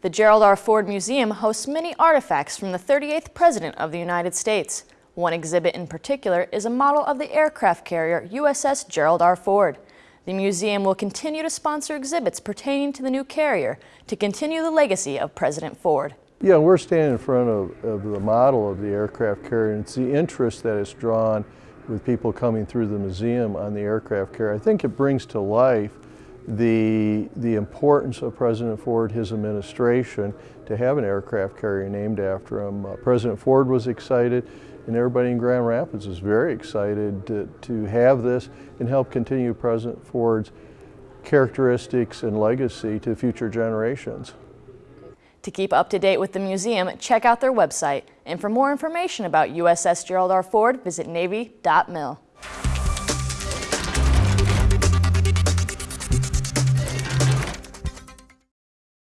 The Gerald R. Ford Museum hosts many artifacts from the 38th President of the United States. One exhibit in particular is a model of the aircraft carrier USS Gerald R. Ford. The museum will continue to sponsor exhibits pertaining to the new carrier to continue the legacy of President Ford. Yeah, we're standing in front of, of the model of the aircraft carrier and it's the interest that it's drawn with people coming through the museum on the aircraft carrier. I think it brings to life the, the importance of President Ford, his administration, to have an aircraft carrier named after him. Uh, President Ford was excited and everybody in Grand Rapids is very excited to, to have this and help continue President Ford's characteristics and legacy to future generations. To keep up to date with the museum, check out their website. And for more information about USS Gerald R. Ford, visit Navy.mil.